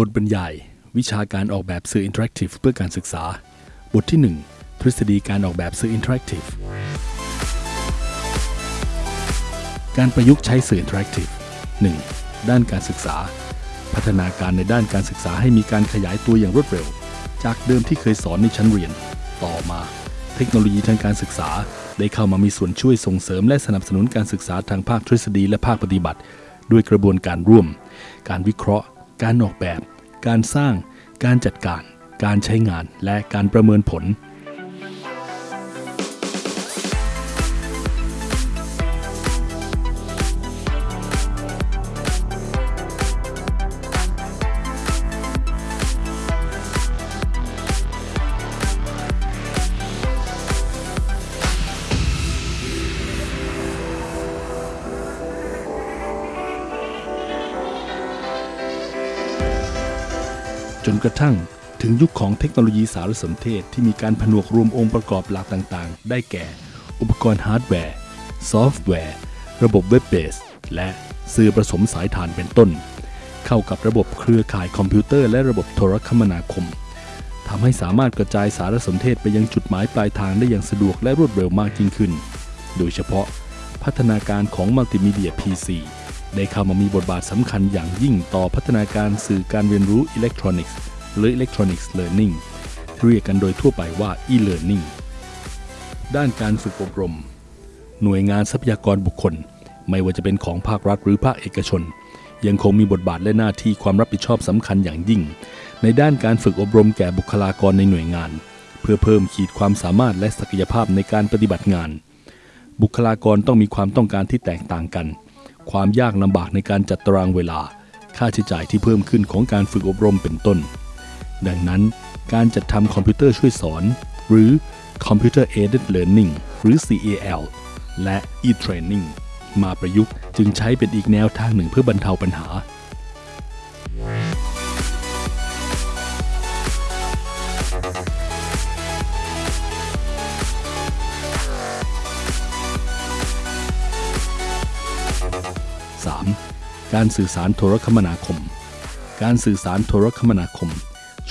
บทบรรยาย วิชาการออกแบบสื่อ interactive เพื่อการศึกษา บทที่ 1 ทฤษฎีการออกแบบสื่อ interactive การประยุกต์ใช้สื่อ interactive 1. ด้านการศึกษา พัฒนาการในด้านการศึกษาให้มีการขยายตัวอย่างรวดเร็ว จากเดิมที่เคยสอนในชั้นเรียน ต่อมา เทคโนโลยีทางการศึกษา ได้เข้ามามีส่วนช่วยส่งเสริมและสนับสนุนการศึกษาทางภาคทฤษฎีและภาคปฏิบัติ ด้วยกระบวนการร่วม การวิเคราะห์ การออกแบบ การสร้าง การจัดการ การใช้งาน และการประเมินผล นกระทั่งถึงยุคของเทคโนโลยีสารสนเทศที่มีการผนวกรวมองค์ประกอบหลักต่าง ๆ ได้แก่ อุปกรณ์ฮาร์ดแวร์ ซอฟต์แวร์ ระบบ web-based และสื่อผสมสายฐานเป็นต้น เข้ากับระบบเครือข่ายคอมพิวเตอร์และระบบโทรคมนาคมทำให้สามารถกระจายสารสนเทศไปยังจุดหมายปลายทางได้อย่างสะดวกและรวดเร็วมากยิ่งขึ้น โดยเฉพาะพัฒนาการของมัลติมีเดีย PC ได้เข้ามามีบทบาทสำคัญอย่างยิ่งต่อพัฒนาการสื่อการเรียนรู้อิเล็กทรอนิกส์หรือ Electronics Learning เรียกกันโดยทั่วไปว่า e-learning ด้านการฝึกอบรม หน่วยงานทรัพยากรบุคคล ไม่ว่าจะเป็นของภาครัฐหรือภาคเอกชน ยังคงมีบทบาทและหน้าที่ความรับผิดชอบสำคัญอย่างยิ่ง ในด้านการฝึกอบรมแก่บุคลากรในหน่วยงาน เพื่อเพิ่มขีดความสามารถและศักยภาพในการปฏิบัติงาน บุคลากรต้องมีความต้องการที่แตกต่างกัน ความยากลำบากในการจัดตารางเวลา ค่าใช้จ่ายที่เพิ่มขึ้นของการฝึกอบรมเป็นต้น ดังนั้นการจัดทำคอมพิวเตอร์ช่วยสอน หรือ Computer Aided Learning หรือ CAL และ e-training มาประยุกต์จึงใช้เป็นอีกแนวทางหนึ่งเพื่อบรรเทาปัญหา การสื่อสารโทรคมนาคม การสื่อสารโทรคมนาคม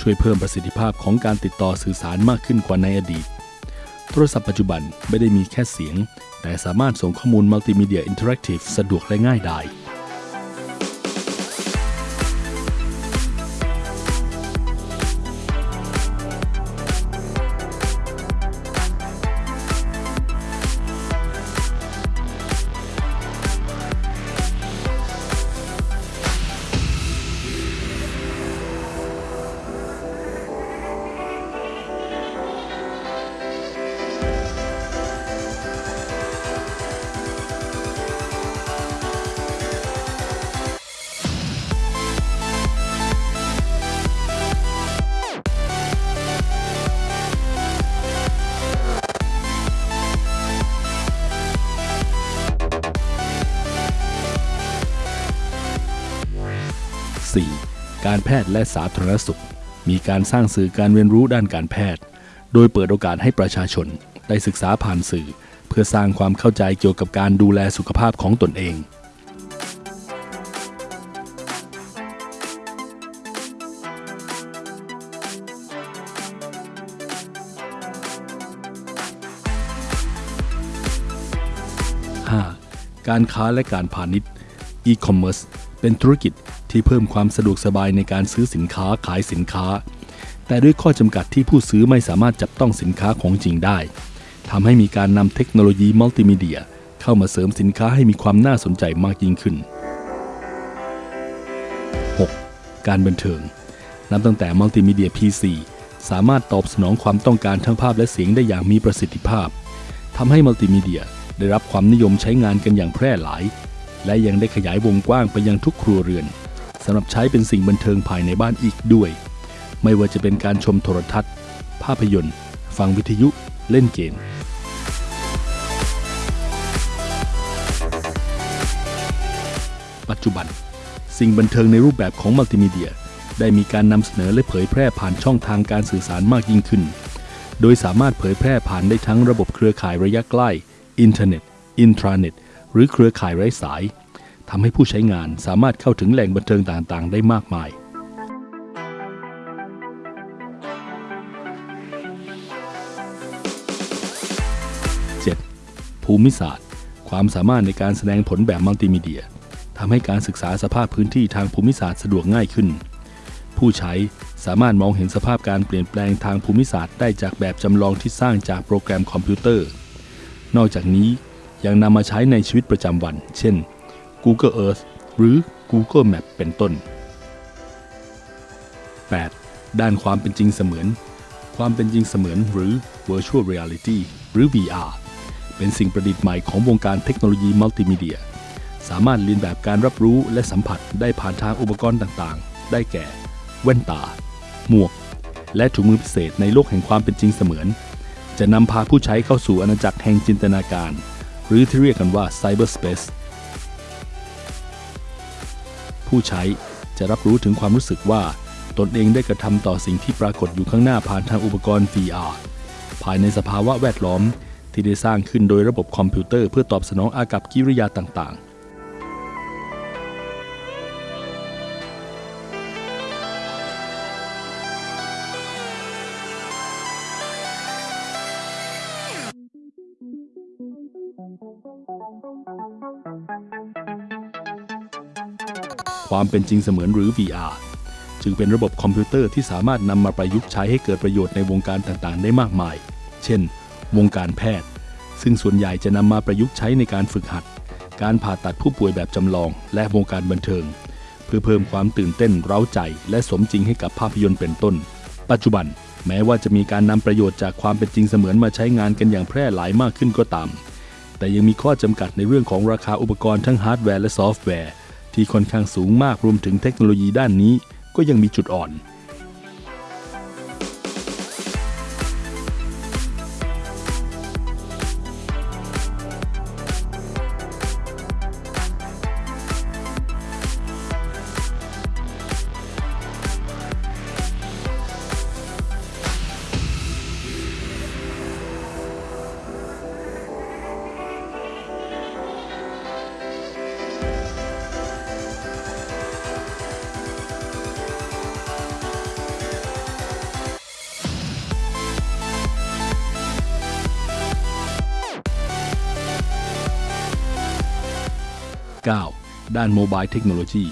ช่วยเพิ่มประสิทธิภาพของการติดต่อสื่อสารมากขึ้นกว่าในอดีต โทรศัพท์ปัจจุบันไม่ได้มีแค่เสียง แต่สามารถส่งข้อมูลมัลติมีเดีย interactive สะดวกและง่ายดาย 4. การแพทย์และสาธารณสุข มีการสร้างสื่อการเรียนรู้ด้านการแพทย์ โดยเปิดโอกาสให้ประชาชน ได้ศึกษาผ่านสื่อ เพื่อสร้างความเข้าใจเกี่ยวกับการดูแลสุขภาพของตนเองการค้าและการพาณิชย์ e-commerce เป็นธุรกิจ ที่เพิ่มความสะดวกสบายในการซื้อสินค้าขายสินค้า แต่ด้วยข้อจำกัดที่ผู้ซื้อไม่สามารถจับต้องสินค้าของจริงได้ทำให้มีการนำเทคโนโลยีมัลติมีเดีย เข้ามาเสริมสินค้าให้มีความน่าสนใจมากยิ่งขึ้น 6. การบันเทิง นับตั้งแต่มัลติมีเดีย PC สามารถตอบสนองความต้องการทั้งภาพและเสียงได้อย่างมีประสิทธิภาพทำให้มัลติมีเดียได้รับความนิยมใช้งานกันอย่างแพร่หลาย และยังได้ขยายวงกว้างไปยังทุกครัวเรือนำหรับใช้เป็นสิ่งบันเทิงภายในบ้านอีกด้วย ไม่ว่าจะเป็นการชมโทรทัศน์ ภาพยนตร์ ฟังวิทยุ เล่นเกม ปัจจุบัน สิ่งบันเทิงในรูปแบบของมัลติมีเดีย ได้มีการนำเสนอและเผยแพร่ผ่านช่องทางการสื่อสารมากยิ่งขึ้น โดยสามารถเผยแพร่ผ่านได้ทั้งระบบเครือข่ายระยะใกล้ อินเทอร์เน็ต อินทราเน็ต หรือเครือข่ายไร้สาย ทำให้ผู้ใช้งานสามารถเข้าถึงแหล่งบันเทิงต่างๆ ได้มากมาย 7. ภูมิศาสตร์ ความสามารถในการแสดงผลแบบมัลติมีเดียทำให้การศึกษาสภาพพื้นที่ทางภูมิศาสตร์สะดวกง่ายขึ้น ผู้ใช้สามารถมองเห็นสภาพการเปลี่ยนแปลงทางภูมิศาสตร์ได้จากแบบจำลองที่สร้างจากโปรแกรมคอมพิวเตอร์ นอกจากนี้ยังนำมาใช้ในชีวิตประจำวัน เช่น Google Earth หรือ Google Map เป็นต้น 8. ด้านความเป็นจริงเสมือน ความเป็นจริงเสมือนหรือ Virtual Reality หรือ VR เป็นสิ่งประดิษฐ์ใหม่ของวงการเทคโนโลยีมัลติมีเดีย สามารถเรียนแบบการรับรู้และสัมผัสได้ผ่านทางอุปกรณ์ต่างๆ ได้แก่ แว่นตา หมวก และถุงมือพิเศษในโลกแห่งความเป็นจริงเสมือน จะนำพาผู้ใช้เข้าสู่อาณาจักรแห่งจินตนาการ หรือที่เรียกกันว่า Cyberspace ผู้ใช้จะรับรู้ถึงความรู้สึกว่า ตนเองได้กระทำต่อสิ่งที่ปรากฏอยู่ข้างหน้าผ่านทางอุปกรณ์ VR ภายในสภาวะแวดล้อมที่ได้สร้างขึ้นโดยระบบคอมพิวเตอร์เพื่อตอบสนองอากับกิริยาต่างๆ ความเป็นจริงเสมือนหรือ VR จึงเป็นระบบคอมพิวเตอร์ที่สามารถนำมาประยุกต์ใช้ให้เกิดประโยชน์ในวงการต่างๆ ได้มากมาย เช่น วงการแพทย์ ซึ่งส่วนใหญ่จะนำมาประยุกต์ใช้ในการฝึกหัด การผ่าตัดผู้ป่วยแบบจำลอง และวงการบันเทิง เพื่อเพิ่มความตื่นเต้นเร้าใจ และสมจริงให้กับภาพยนตร์เป็นต้น ปัจจุบัน แม้ว่าจะมีการนำประโยชน์จากความเป็นจริงเสมือนมาใช้งานกันอย่างแพร่หลายมากขึ้นก็ตาม แต่ยังมีข้อจำกัดในเรื่องของราคาอุปกรณ์ทั้งฮาร์ดแวร์และซอฟต์แวร์ ที่ค่อนข้างสูงมากรวมถึงเทคโนโลยีด้านนี้ก็ยังมีจุดอ่อน 9. ด้าน mobile technology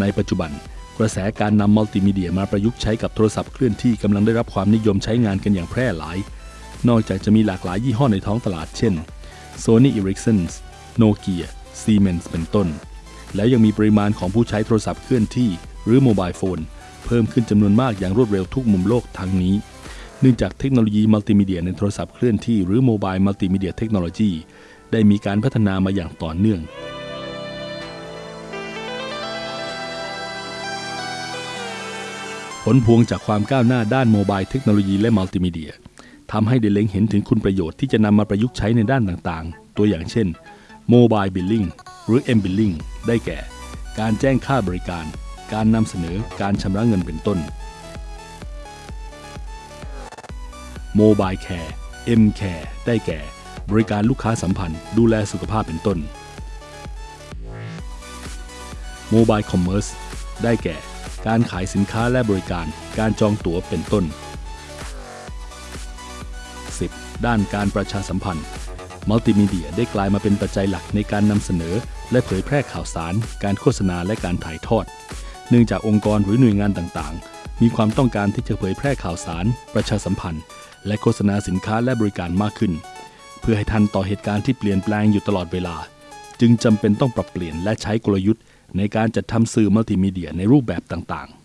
ในปัจจุบัน กระแสการนำมัลติมีเดียมาประยุกต์ใช้กับโทรศัพท์เคลื่อนที่กำลังได้รับความนิยมใช้งานกันอย่างแพร่หลาย นอกจากจะมีหลากหลายยี่ห้อในท้องตลาดเช่น Sony Ericsson Nokia Siemens เป็นต้น แล้วยังมีปริมาณของผู้ใช้โทรศัพท์เคลื่อนที่ หรือ mobile phone เพิ่มขึ้นจำนวนมากอย่างรวดเร็วทุกมุมโลกทั้งนี้เนื่องจากเทคโนโลยีมัลติมีเดียในโทรศัพท์เคลื่อนที่หรือ mobile multimedia technologyได้มีการพัฒนามาอย่างต่อเนื่อง ผลพวงจากความก้าวหน้าด้าน mobile technology และมัลติมีเดียทำให้ได้เล็งเห็นถึงคุณประโยชน์ที่จะนำมาประยุกต์ใช้ในด้านต่างๆ ตัวอย่างเช่น mobile billing หรือ M Billing ได้แก่ การแจ้งค่าบริการ การนำเสนอการชำระเงินเป็นต้นmobile care M Care ได้แก่ บริการลูกค้าสัมพันธ์ ดูแลสุขภาพเป็นต้น mobile commerce ได้แก่ การขายสินค้าและบริการ การจองตั๋วเป็นต้น 10. ด้านการประชาสัมพันธ์ มัลติมีเดียได้กลายมาเป็นปัจจัยหลักในการนำเสนอ และเผยแพร่ข่าวสาร การโฆษณาและการถ่ายทอด เนื่องจากองค์กรหรือหน่วยงานต่างๆ มีความต้องการที่จะเผยแพร่ข่าวสาร ประชาสัมพันธ์ และโฆษณาสินค้าและบริการมากขึ้น เพื่อให้ทันต่อเหตุการณ์ที่เปลี่ยนแปลงอยู่ตลอดเวลา จึงจำเป็นต้องปรับเปลี่ยนและใช้กลยุทธ์ ในการจัดทำสื่อมัลติมีเดียในรูปแบบต่างๆ